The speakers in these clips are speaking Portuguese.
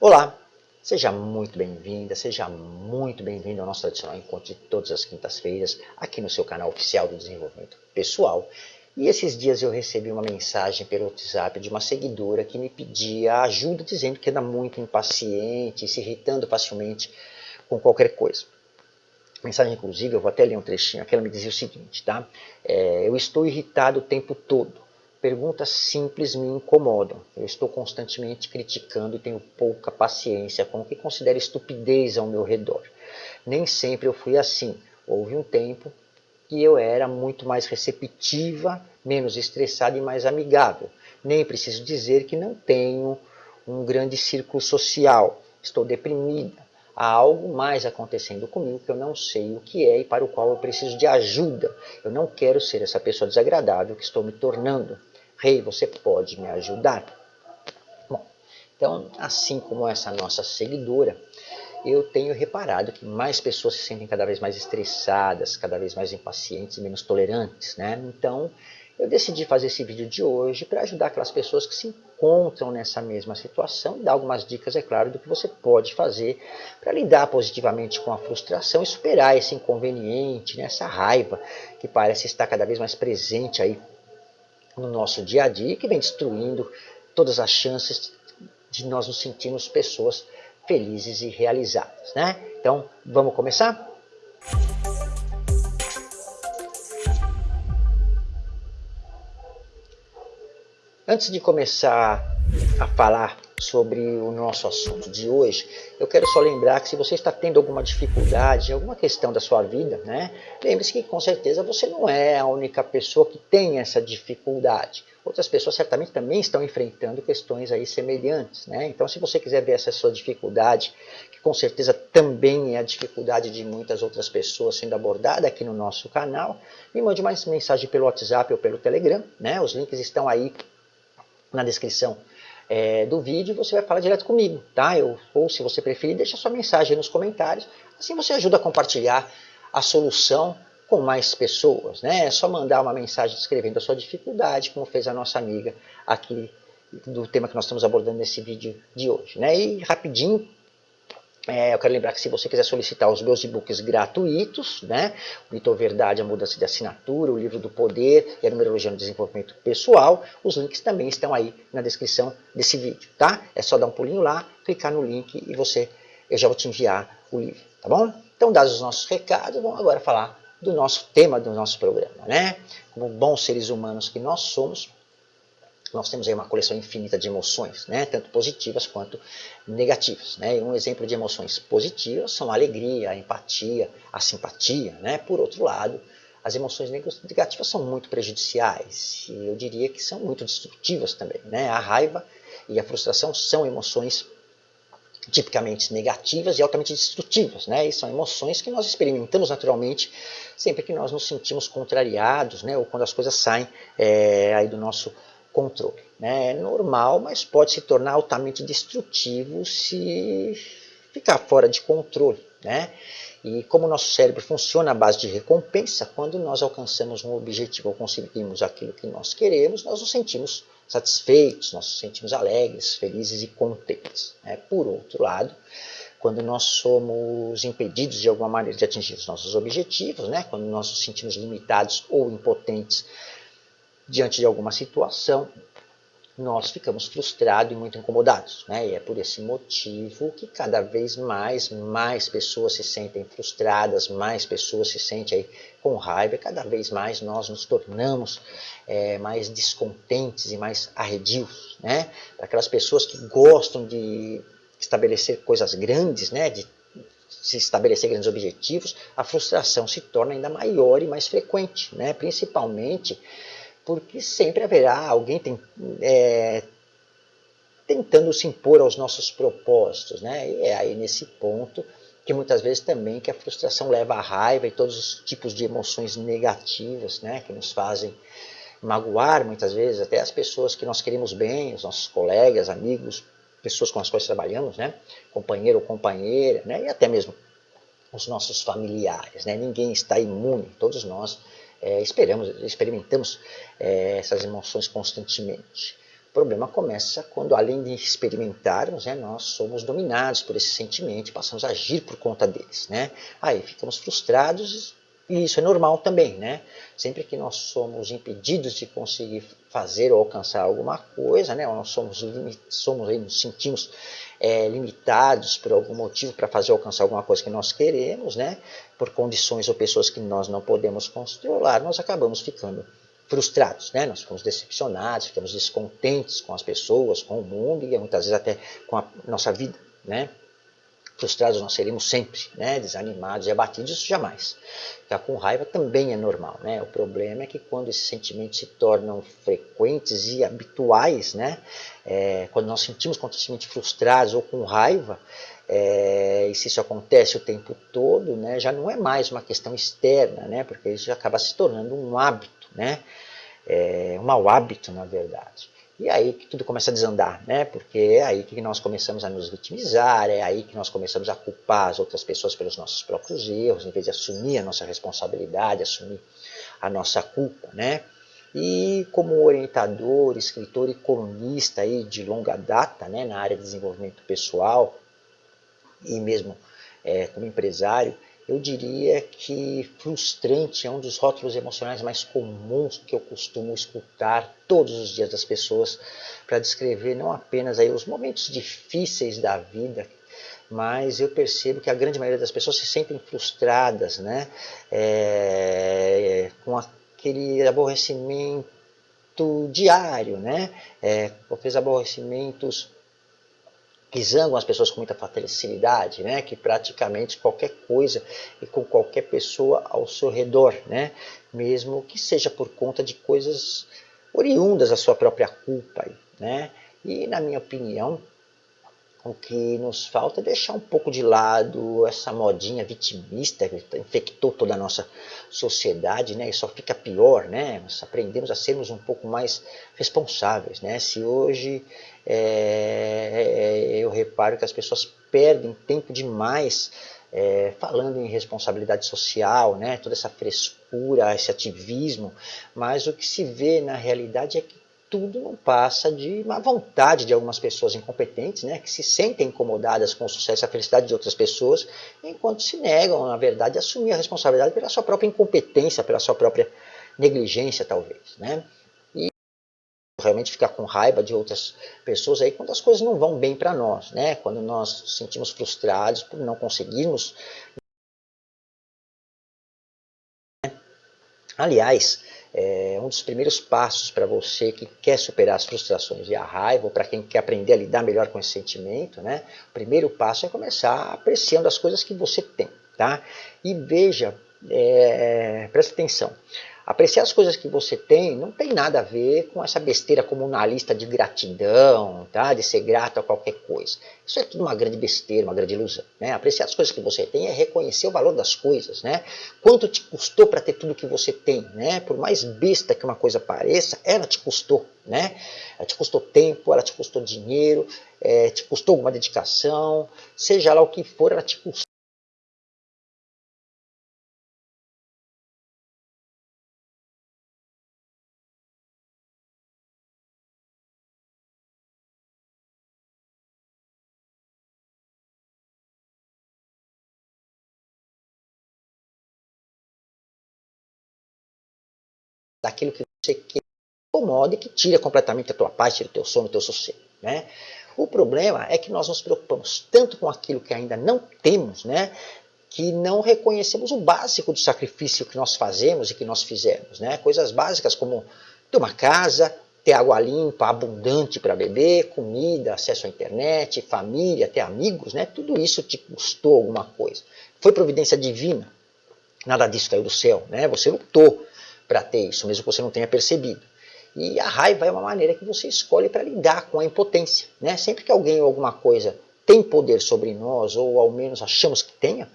Olá, seja muito bem-vinda, seja muito bem-vindo ao nosso tradicional encontro de todas as quintas-feiras aqui no seu canal oficial do desenvolvimento pessoal. E esses dias eu recebi uma mensagem pelo WhatsApp de uma seguidora que me pedia ajuda dizendo que anda muito impaciente, se irritando facilmente com qualquer coisa. Mensagem, inclusive, eu vou até ler um trechinho aqui, ela me dizia o seguinte, tá? É, eu estou irritado o tempo todo Perguntas simples me incomodam. Eu estou constantemente criticando e tenho pouca paciência com o que considero estupidez ao meu redor. Nem sempre eu fui assim. Houve um tempo que eu era muito mais receptiva, menos estressada e mais amigável. Nem preciso dizer que não tenho um grande círculo social. Estou deprimida. Há algo mais acontecendo comigo que eu não sei o que é e para o qual eu preciso de ajuda. Eu não quero ser essa pessoa desagradável que estou me tornando. Rei, você pode me ajudar? Bom, então, assim como essa nossa seguidora, eu tenho reparado que mais pessoas se sentem cada vez mais estressadas, cada vez mais impacientes menos tolerantes, né? Então, eu decidi fazer esse vídeo de hoje para ajudar aquelas pessoas que se encontram nessa mesma situação e dar algumas dicas, é claro, do que você pode fazer para lidar positivamente com a frustração e superar esse inconveniente, né? essa raiva que parece estar cada vez mais presente aí no nosso dia a dia que vem destruindo todas as chances de nós nos sentirmos pessoas felizes e realizadas. Né? Então, vamos começar? Antes de começar a falar sobre o nosso assunto de hoje, eu quero só lembrar que se você está tendo alguma dificuldade, alguma questão da sua vida, né, lembre-se que com certeza você não é a única pessoa que tem essa dificuldade. Outras pessoas certamente também estão enfrentando questões aí semelhantes. Né? Então, se você quiser ver essa sua dificuldade, que com certeza também é a dificuldade de muitas outras pessoas sendo abordada aqui no nosso canal, me mande mais mensagem pelo WhatsApp ou pelo Telegram. Né? Os links estão aí na descrição é, do vídeo, você vai falar direto comigo, tá? Eu, ou se você preferir, deixa sua mensagem nos comentários, assim você ajuda a compartilhar a solução com mais pessoas, né? É só mandar uma mensagem descrevendo a sua dificuldade, como fez a nossa amiga aqui do tema que nós estamos abordando nesse vídeo de hoje, né? E rapidinho, é, eu quero lembrar que se você quiser solicitar os meus e-books gratuitos, né, o Mito Verdade, a Mudança de Assinatura, o Livro do Poder e a Numerologia no Desenvolvimento Pessoal, os links também estão aí na descrição desse vídeo, tá? É só dar um pulinho lá, clicar no link e você, eu já vou te enviar o livro, tá bom? Então, dados os nossos recados, vamos agora falar do nosso tema do nosso programa, né? Como bons seres humanos que nós somos, nós temos aí uma coleção infinita de emoções, né? tanto positivas quanto negativas. Né? E um exemplo de emoções positivas são a alegria, a empatia, a simpatia. Né? Por outro lado, as emoções negativas são muito prejudiciais e eu diria que são muito destrutivas também. Né? A raiva e a frustração são emoções tipicamente negativas e altamente destrutivas. Né? E são emoções que nós experimentamos naturalmente sempre que nós nos sentimos contrariados né? ou quando as coisas saem é, aí do nosso controle. Né? É normal, mas pode se tornar altamente destrutivo se ficar fora de controle. Né? E como o nosso cérebro funciona à base de recompensa, quando nós alcançamos um objetivo ou conseguimos aquilo que nós queremos, nós nos sentimos satisfeitos, nós nos sentimos alegres, felizes e contentes. Né? Por outro lado, quando nós somos impedidos de alguma maneira de atingir os nossos objetivos, né? quando nós nos sentimos limitados ou impotentes diante de alguma situação, nós ficamos frustrados e muito incomodados. Né? E é por esse motivo que cada vez mais, mais pessoas se sentem frustradas, mais pessoas se sentem aí com raiva, e cada vez mais nós nos tornamos é, mais descontentes e mais arredios. Né? Aquelas pessoas que gostam de estabelecer coisas grandes, né? de se estabelecer grandes objetivos, a frustração se torna ainda maior e mais frequente, né? principalmente porque sempre haverá alguém tem, é, tentando se impor aos nossos propósitos. Né? E é aí nesse ponto que muitas vezes também que a frustração leva à raiva e todos os tipos de emoções negativas né? que nos fazem magoar muitas vezes até as pessoas que nós queremos bem, os nossos colegas, amigos, pessoas com as quais trabalhamos, né? companheiro ou companheira, né? e até mesmo os nossos familiares. Né? Ninguém está imune, todos nós é, esperamos, experimentamos é, essas emoções constantemente. O problema começa quando, além de experimentarmos, né, nós somos dominados por esse sentimento passamos a agir por conta deles. Né? Aí ficamos frustrados e isso é normal também, né? Sempre que nós somos impedidos de conseguir fazer ou alcançar alguma coisa, né? Ou nós somos, somos nos sentimos é, limitados por algum motivo para fazer ou alcançar alguma coisa que nós queremos, né? Por condições ou pessoas que nós não podemos controlar, nós acabamos ficando frustrados, né? Nós ficamos decepcionados, ficamos descontentes com as pessoas, com o mundo e muitas vezes até com a nossa vida, né? Frustrados nós seremos sempre, né? desanimados e abatidos, isso jamais. Ficar com raiva também é normal. Né? O problema é que quando esses sentimentos se tornam frequentes e habituais, né? É, quando nós sentimos constantemente frustrados ou com raiva, é, e se isso acontece o tempo todo, né? já não é mais uma questão externa, né? porque isso acaba se tornando um hábito, né? É, um mau hábito, na verdade. E é aí que tudo começa a desandar, né? Porque é aí que nós começamos a nos vitimizar, é aí que nós começamos a culpar as outras pessoas pelos nossos próprios erros, em vez de assumir a nossa responsabilidade, assumir a nossa culpa, né? E como orientador, escritor e colunista aí de longa data, né, na área de desenvolvimento pessoal e mesmo é, como empresário, eu diria que frustrante é um dos rótulos emocionais mais comuns que eu costumo escutar todos os dias das pessoas para descrever não apenas aí os momentos difíceis da vida, mas eu percebo que a grande maioria das pessoas se sentem frustradas, né? É, com aquele aborrecimento diário, né? É, aqueles aborrecimentos que zangam as pessoas com muita facilidade, né? que praticamente qualquer coisa e com qualquer pessoa ao seu redor, né? mesmo que seja por conta de coisas oriundas da sua própria culpa. Né? E na minha opinião, o que nos falta é deixar um pouco de lado essa modinha vitimista que infectou toda a nossa sociedade, né? E só fica pior, né? Nós aprendemos a sermos um pouco mais responsáveis, né? Se hoje é, eu reparo que as pessoas perdem tempo demais é, falando em responsabilidade social, né? Toda essa frescura, esse ativismo, mas o que se vê na realidade é que tudo não passa de uma vontade de algumas pessoas incompetentes, né, que se sentem incomodadas com o sucesso e a felicidade de outras pessoas, enquanto se negam, na verdade, a assumir a responsabilidade pela sua própria incompetência, pela sua própria negligência, talvez. Né? E realmente ficar com raiva de outras pessoas aí quando as coisas não vão bem para nós, né? quando nós nos sentimos frustrados por não conseguirmos. Aliás, é, um dos primeiros passos para você que quer superar as frustrações e a raiva, ou para quem quer aprender a lidar melhor com esse sentimento, né? O primeiro passo é começar apreciando as coisas que você tem, tá? E veja, é, presta atenção, Apreciar as coisas que você tem não tem nada a ver com essa besteira comunalista de gratidão, tá? de ser grato a qualquer coisa. Isso é tudo uma grande besteira, uma grande ilusão. Né? Apreciar as coisas que você tem é reconhecer o valor das coisas. Né? Quanto te custou para ter tudo que você tem? Né? Por mais besta que uma coisa pareça, ela te custou. Né? Ela te custou tempo, ela te custou dinheiro, é, te custou alguma dedicação, seja lá o que for, ela te custou daquilo que você quer, incomoda e que tira completamente a tua paz, tira o teu sono, o teu sossego. Né? O problema é que nós nos preocupamos tanto com aquilo que ainda não temos, né, que não reconhecemos o básico do sacrifício que nós fazemos e que nós fizemos. Né? Coisas básicas como ter uma casa, ter água limpa, abundante para beber, comida, acesso à internet, família, ter amigos, né? tudo isso te custou alguma coisa. Foi providência divina, nada disso caiu do céu, né? você lutou para ter isso, mesmo que você não tenha percebido. E a raiva é uma maneira que você escolhe para lidar com a impotência. Né? Sempre que alguém ou alguma coisa tem poder sobre nós, ou ao menos achamos que tenha,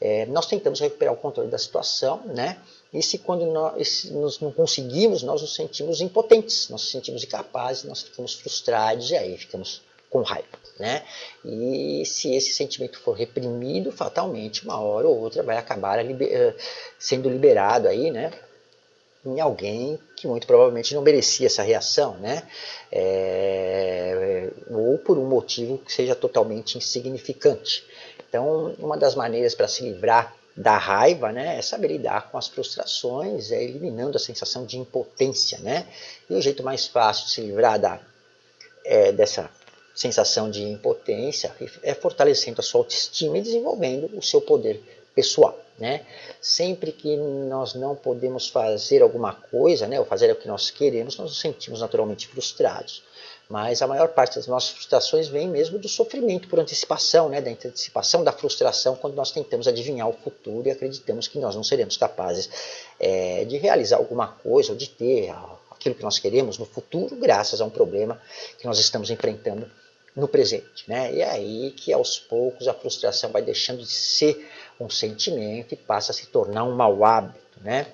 é, nós tentamos recuperar o controle da situação, né? E se quando nós, se nós, não conseguimos, nós nos sentimos impotentes, nós nos sentimos incapazes, nós ficamos frustrados e aí ficamos com raiva, né? E se esse sentimento for reprimido, fatalmente, uma hora ou outra vai acabar liber, eh, sendo liberado aí, né? Em alguém que muito provavelmente não merecia essa reação, né? É, ou por um motivo que seja totalmente insignificante. Então, uma das maneiras para se livrar da raiva, né, é saber lidar com as frustrações, é eliminando a sensação de impotência, né? E o jeito mais fácil de se livrar da, é, dessa sensação de impotência é fortalecendo a sua autoestima e desenvolvendo o seu poder pessoal. Né? Sempre que nós não podemos fazer alguma coisa, né, ou fazer o que nós queremos, nós nos sentimos naturalmente frustrados. Mas a maior parte das nossas frustrações vem mesmo do sofrimento por antecipação, né, da antecipação da frustração quando nós tentamos adivinhar o futuro e acreditamos que nós não seremos capazes é, de realizar alguma coisa ou de ter aquilo que nós queremos no futuro graças a um problema que nós estamos enfrentando no presente. Né? E é aí que aos poucos a frustração vai deixando de ser um sentimento e passa a se tornar um mau hábito, né?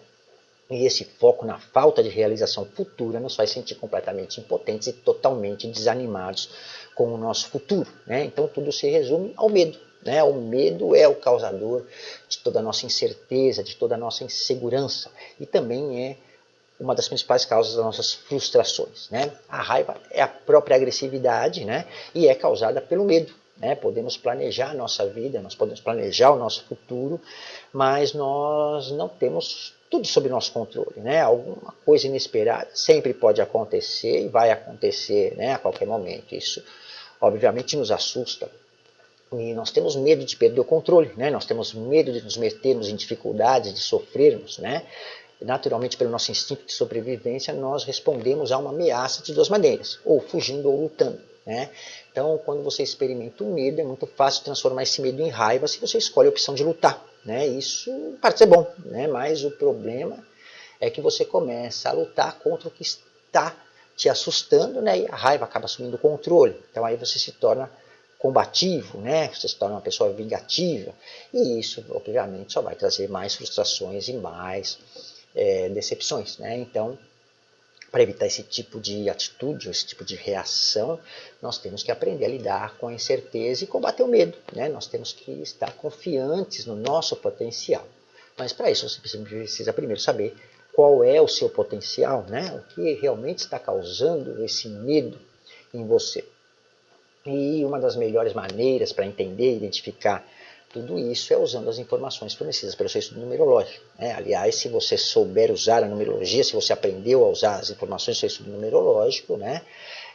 E esse foco na falta de realização futura nos faz sentir completamente impotentes e totalmente desanimados com o nosso futuro. Né? Então tudo se resume ao medo. Né? O medo é o causador de toda a nossa incerteza, de toda a nossa insegurança e também é uma das principais causas das nossas frustrações. Né? A raiva é a própria agressividade né? e é causada pelo medo. Né? Podemos planejar a nossa vida, nós podemos planejar o nosso futuro, mas nós não temos tudo sob nosso controle. Né? Alguma coisa inesperada sempre pode acontecer e vai acontecer né? a qualquer momento. Isso, obviamente, nos assusta. E nós temos medo de perder o controle, né? nós temos medo de nos metermos em dificuldades, de sofrermos. Né? Naturalmente, pelo nosso instinto de sobrevivência, nós respondemos a uma ameaça de duas maneiras, ou fugindo ou lutando. Né? Então, quando você experimenta o medo, é muito fácil transformar esse medo em raiva se você escolhe a opção de lutar. Né? Isso pode ser bom, né? mas o problema é que você começa a lutar contra o que está te assustando né? e a raiva acaba assumindo o controle. Então aí você se torna combativo, né? você se torna uma pessoa vingativa e isso, obviamente, só vai trazer mais frustrações e mais é, decepções. Né? Então, para evitar esse tipo de atitude, esse tipo de reação, nós temos que aprender a lidar com a incerteza e combater o medo. Né? Nós temos que estar confiantes no nosso potencial. Mas para isso você precisa primeiro saber qual é o seu potencial, né? o que realmente está causando esse medo em você. E uma das melhores maneiras para entender e identificar tudo isso é usando as informações fornecidas pelo seu estudo numerológico. Né? Aliás, se você souber usar a numerologia, se você aprendeu a usar as informações do seu estudo numerológico, né,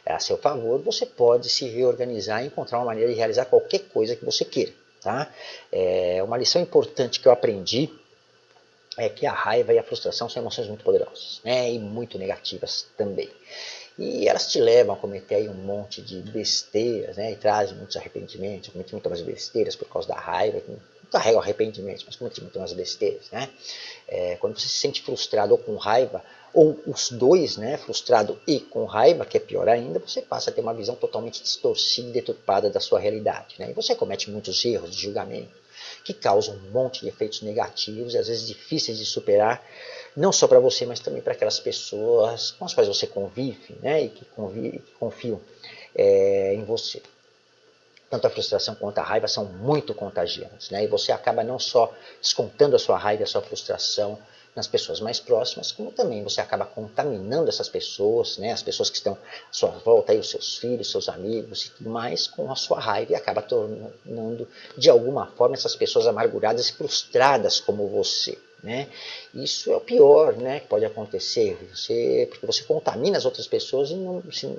a seu favor, você pode se reorganizar e encontrar uma maneira de realizar qualquer coisa que você queira. Tá? É uma lição importante que eu aprendi é que a raiva e a frustração são emoções muito poderosas né, e muito negativas também. E elas te levam a cometer aí um monte de besteiras, né? E trazem muitos arrependimentos, comete muitas besteiras por causa da raiva, não carrega arrependimentos, mas comete muitas besteiras, né? É, quando você se sente frustrado ou com raiva, ou os dois, né, frustrado e com raiva, que é pior ainda, você passa a ter uma visão totalmente distorcida e deturpada da sua realidade. Né? E você comete muitos erros de julgamento, que causam um monte de efeitos negativos e às vezes difíceis de superar, não só para você, mas também para aquelas pessoas com as quais você convive né, e que, convive, que confiam é, em você. Tanto a frustração quanto a raiva são muito contagiantes, né, e você acaba não só descontando a sua raiva a sua frustração nas pessoas mais próximas, como também você acaba contaminando essas pessoas, né, as pessoas que estão à sua volta, aí, os seus filhos, seus amigos e tudo mais, com a sua raiva e acaba tornando, de alguma forma, essas pessoas amarguradas e frustradas como você. Né? Isso é o pior né, que pode acontecer, você, porque você contamina as outras pessoas e, não, se,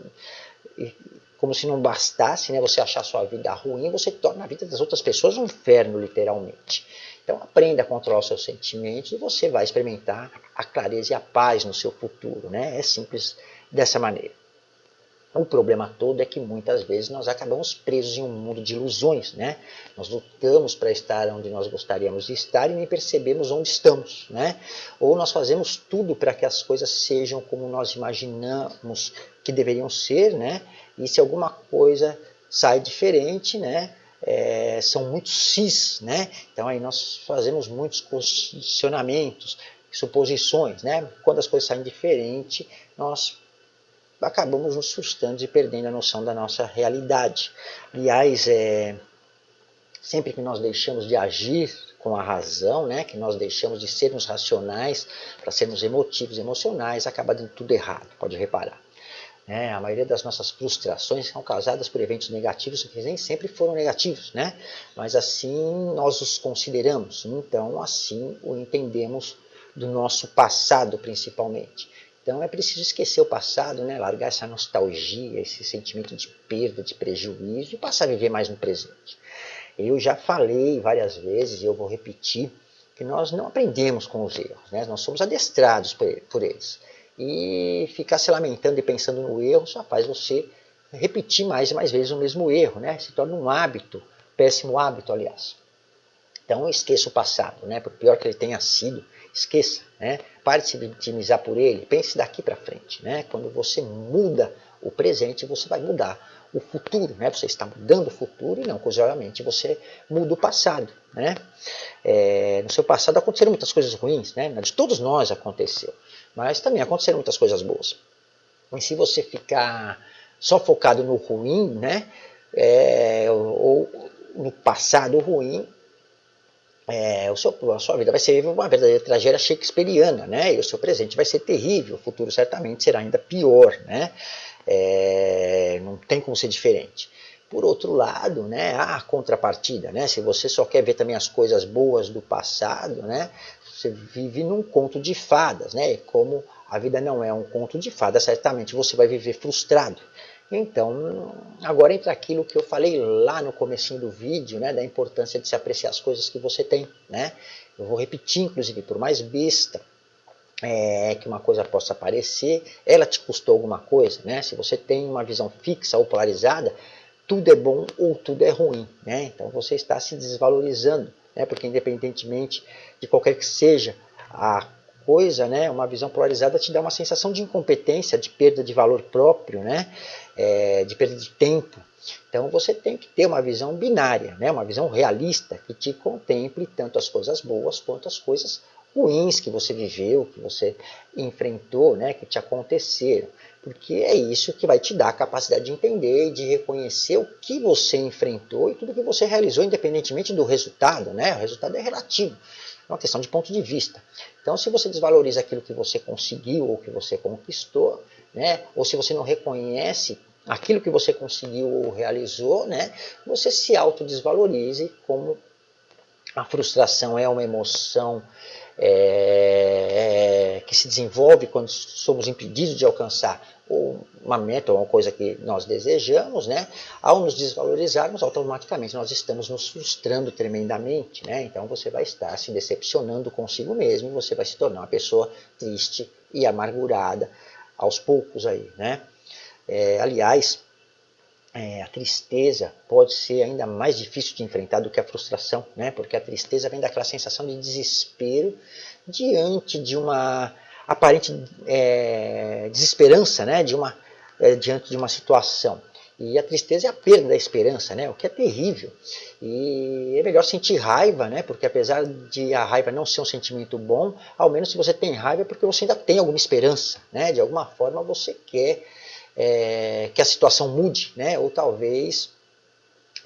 e como se não bastasse né, você achar sua vida ruim, você torna a vida das outras pessoas um inferno, literalmente. Então aprenda a controlar os seus sentimentos e você vai experimentar a clareza e a paz no seu futuro. Né? É simples dessa maneira. O problema todo é que muitas vezes nós acabamos presos em um mundo de ilusões, né? Nós lutamos para estar onde nós gostaríamos de estar e nem percebemos onde estamos, né? Ou nós fazemos tudo para que as coisas sejam como nós imaginamos que deveriam ser, né? E se alguma coisa sai diferente, né? É, são muito cis, né? Então aí nós fazemos muitos posicionamentos, suposições, né? Quando as coisas saem diferente, nós acabamos nos frustrando e perdendo a noção da nossa realidade. Aliás, é, sempre que nós deixamos de agir com a razão, né, que nós deixamos de sermos racionais para sermos emotivos, emocionais, acaba dando tudo errado, pode reparar. É, a maioria das nossas frustrações são causadas por eventos negativos que nem sempre foram negativos, né? mas assim nós os consideramos, então assim o entendemos do nosso passado principalmente. Então é preciso esquecer o passado, né? largar essa nostalgia, esse sentimento de perda, de prejuízo e passar a viver mais no presente. Eu já falei várias vezes e eu vou repetir que nós não aprendemos com os erros, né? nós somos adestrados por eles. E ficar se lamentando e pensando no erro só faz você repetir mais e mais vezes o mesmo erro, né? se torna um hábito, péssimo hábito, aliás. Então esqueça o passado, né? por pior que ele tenha sido, esqueça, né? pare de se vitimizar por ele, pense daqui para frente. Né? Quando você muda o presente, você vai mudar o futuro, né? Você está mudando o futuro e não, curiosamente, você muda o passado, né? É, no seu passado aconteceram muitas coisas ruins, né? De todos nós aconteceu, mas também aconteceram muitas coisas boas. E se você ficar só focado no ruim, né? É, ou no passado ruim, é, o seu, a sua vida vai ser uma verdadeira tragédia shakespeariana, né? E o seu presente vai ser terrível, o futuro certamente será ainda pior, né? É, não tem como ser diferente. Por outro lado, né, a contrapartida, né? Se você só quer ver também as coisas boas do passado, né? Você vive num conto de fadas, né? E como a vida não é um conto de fadas, certamente você vai viver frustrado. Então, agora entra aquilo que eu falei lá no comecinho do vídeo, né, da importância de se apreciar as coisas que você tem, né? Eu vou repetir, inclusive, por mais besta é, que uma coisa possa parecer, ela te custou alguma coisa, né? Se você tem uma visão fixa ou polarizada, tudo é bom ou tudo é ruim, né? Então você está se desvalorizando, né? Porque independentemente de qualquer que seja a coisa, né? Uma visão polarizada te dá uma sensação de incompetência, de perda de valor próprio, né? É, de perda de tempo. Então você tem que ter uma visão binária, né? Uma visão realista que te contemple tanto as coisas boas quanto as coisas ruins que você viveu, que você enfrentou, né, que te aconteceram. Porque é isso que vai te dar a capacidade de entender e de reconhecer o que você enfrentou e tudo que você realizou, independentemente do resultado. Né? O resultado é relativo, é uma questão de ponto de vista. Então, se você desvaloriza aquilo que você conseguiu ou que você conquistou, né, ou se você não reconhece aquilo que você conseguiu ou realizou, né, você se autodesvalorize como a frustração é uma emoção é, é, que se desenvolve quando somos impedidos de alcançar uma meta ou uma coisa que nós desejamos, né? ao nos desvalorizarmos, automaticamente nós estamos nos frustrando tremendamente. Né? Então você vai estar se decepcionando consigo mesmo, você vai se tornar uma pessoa triste e amargurada aos poucos aí. Né? É, aliás, é, a tristeza pode ser ainda mais difícil de enfrentar do que a frustração, né? porque a tristeza vem daquela sensação de desespero diante de uma aparente é, desesperança, né? de uma, é, diante de uma situação. E a tristeza é a perda da esperança, né? o que é terrível. E é melhor sentir raiva, né? porque apesar de a raiva não ser um sentimento bom, ao menos se você tem raiva é porque você ainda tem alguma esperança. Né? De alguma forma você quer é, que a situação mude, né? ou talvez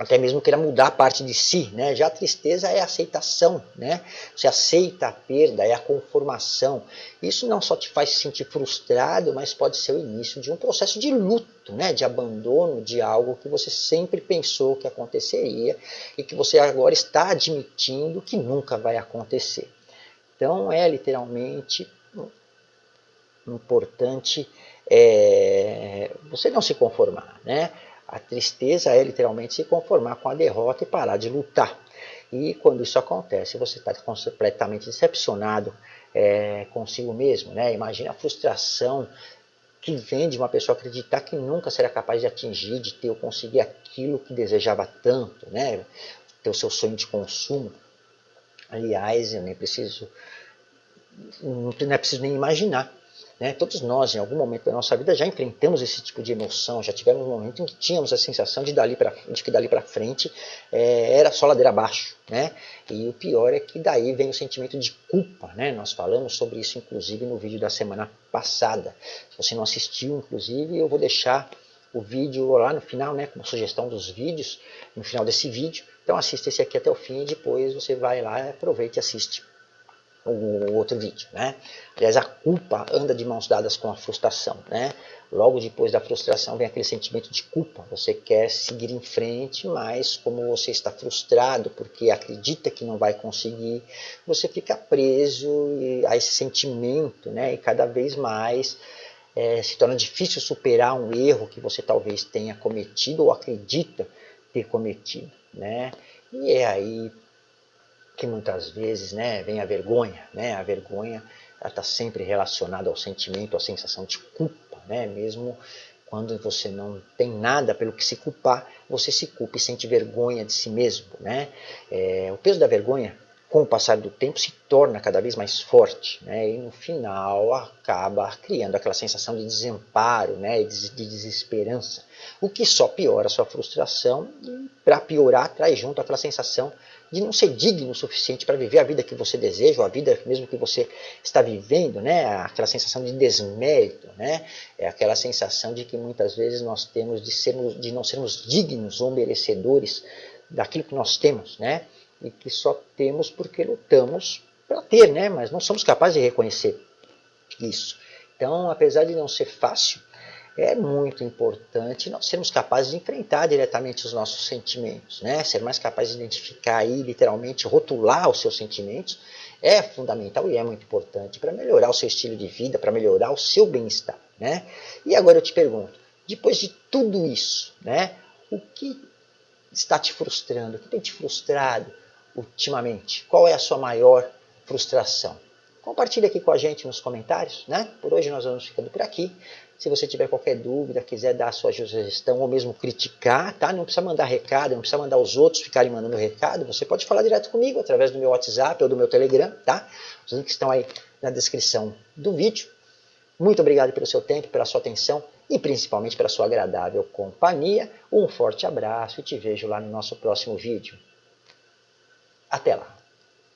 até mesmo queira mudar parte de si, né? Já a tristeza é a aceitação, né? Você aceita a perda, é a conformação. Isso não só te faz se sentir frustrado, mas pode ser o início de um processo de luto, né? De abandono de algo que você sempre pensou que aconteceria e que você agora está admitindo que nunca vai acontecer. Então é literalmente importante é, você não se conformar. Né? A tristeza é literalmente se conformar com a derrota e parar de lutar. E quando isso acontece, você está completamente decepcionado é, consigo mesmo. Né? Imagina a frustração que vem de uma pessoa acreditar que nunca será capaz de atingir, de ter ou conseguir aquilo que desejava tanto, né? ter o seu sonho de consumo. Aliás, eu nem preciso, não é preciso nem imaginar né? Todos nós, em algum momento da nossa vida, já enfrentamos esse tipo de emoção, já tivemos um momento em que tínhamos a sensação de, dali pra, de que dali para frente é, era só ladeira abaixo. Né? E o pior é que daí vem o sentimento de culpa. Né? Nós falamos sobre isso, inclusive, no vídeo da semana passada. Se você não assistiu, inclusive, eu vou deixar o vídeo lá no final, né, como sugestão dos vídeos, no final desse vídeo. Então assista esse aqui até o fim e depois você vai lá, aproveita e assiste o outro vídeo, né? Aliás, a culpa anda de mãos dadas com a frustração, né? Logo depois da frustração vem aquele sentimento de culpa. Você quer seguir em frente, mas como você está frustrado porque acredita que não vai conseguir, você fica preso a esse sentimento, né? E cada vez mais é, se torna difícil superar um erro que você talvez tenha cometido ou acredita ter cometido, né? E é aí que muitas vezes né, vem a vergonha. Né? A vergonha está sempre relacionada ao sentimento, à sensação de culpa. Né? Mesmo quando você não tem nada pelo que se culpar, você se culpa e sente vergonha de si mesmo. Né? É, o peso da vergonha, com o passar do tempo, se torna cada vez mais forte. Né? E no final acaba criando aquela sensação de desamparo, né? de desesperança. O que só piora a sua frustração e para piorar traz junto aquela sensação de não ser digno o suficiente para viver a vida que você deseja, ou a vida mesmo que você está vivendo, né? aquela sensação de desmérito, né? é aquela sensação de que muitas vezes nós temos de, sermos, de não sermos dignos ou merecedores daquilo que nós temos, né? e que só temos porque lutamos para ter, né? mas não somos capazes de reconhecer isso. Então, apesar de não ser fácil, é muito importante nós sermos capazes de enfrentar diretamente os nossos sentimentos, né? Ser mais capaz de identificar aí, literalmente, rotular os seus sentimentos é fundamental e é muito importante para melhorar o seu estilo de vida, para melhorar o seu bem-estar, né? E agora eu te pergunto, depois de tudo isso, né? O que está te frustrando? O que tem te frustrado ultimamente? Qual é a sua maior frustração? Compartilhe aqui com a gente nos comentários, né? Por hoje nós vamos ficando por aqui. Se você tiver qualquer dúvida, quiser dar a sua sugestão ou mesmo criticar, tá? Não precisa mandar recado, não precisa mandar os outros ficarem mandando recado. Você pode falar direto comigo através do meu WhatsApp ou do meu Telegram, tá? Os links estão aí na descrição do vídeo. Muito obrigado pelo seu tempo, pela sua atenção e principalmente pela sua agradável companhia. Um forte abraço e te vejo lá no nosso próximo vídeo. Até lá!